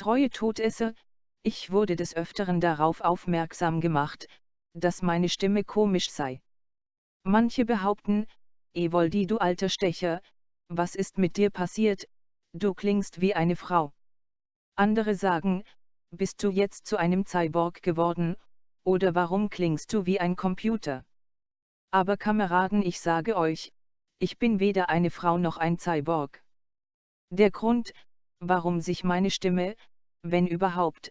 Treue Todesser, ich wurde des Öfteren darauf aufmerksam gemacht, dass meine Stimme komisch sei. Manche behaupten, Evoldi du alter Stecher, was ist mit dir passiert, du klingst wie eine Frau. Andere sagen, bist du jetzt zu einem Cyborg geworden, oder warum klingst du wie ein Computer? Aber Kameraden ich sage euch, ich bin weder eine Frau noch ein Cyborg. Der Grund, warum sich meine Stimme, wenn überhaupt,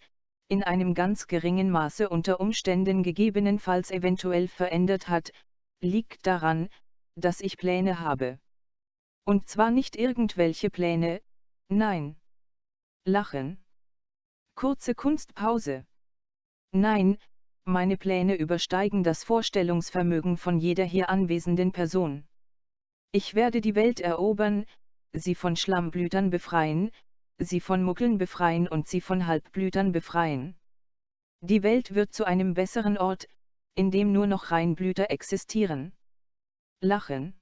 in einem ganz geringen Maße unter Umständen gegebenenfalls eventuell verändert hat, liegt daran, dass ich Pläne habe. Und zwar nicht irgendwelche Pläne, nein. Lachen. Kurze Kunstpause. Nein, meine Pläne übersteigen das Vorstellungsvermögen von jeder hier anwesenden Person. Ich werde die Welt erobern, sie von Schlammblütern befreien, sie von Muckeln befreien und sie von Halbblütern befreien. Die Welt wird zu einem besseren Ort, in dem nur noch Reinblüter existieren. Lachen.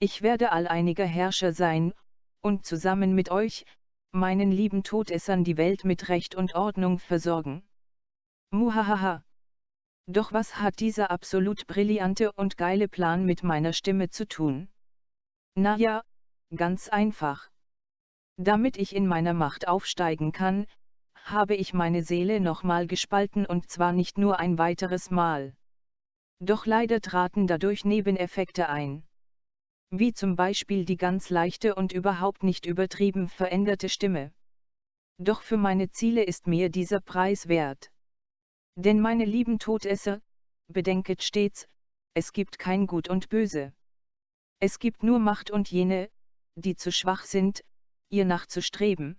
Ich werde alleiniger Herrscher sein, und zusammen mit euch, meinen lieben Todessern die Welt mit Recht und Ordnung versorgen. Muhahaha. Doch was hat dieser absolut brillante und geile Plan mit meiner Stimme zu tun? Na ja, ganz einfach. Damit ich in meiner Macht aufsteigen kann, habe ich meine Seele nochmal gespalten und zwar nicht nur ein weiteres Mal. Doch leider traten dadurch Nebeneffekte ein. Wie zum Beispiel die ganz leichte und überhaupt nicht übertrieben veränderte Stimme. Doch für meine Ziele ist mir dieser Preis wert. Denn meine lieben Todesser, bedenket stets, es gibt kein Gut und Böse. Es gibt nur Macht und jene, die zu schwach sind, ihr nachzustreben.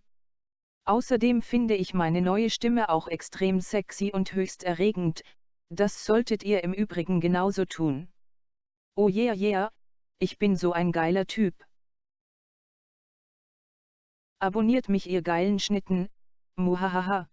Außerdem finde ich meine neue Stimme auch extrem sexy und höchst erregend, das solltet ihr im Übrigen genauso tun. Oh yeah yeah, ich bin so ein geiler Typ. Abonniert mich ihr geilen Schnitten, muhahaha.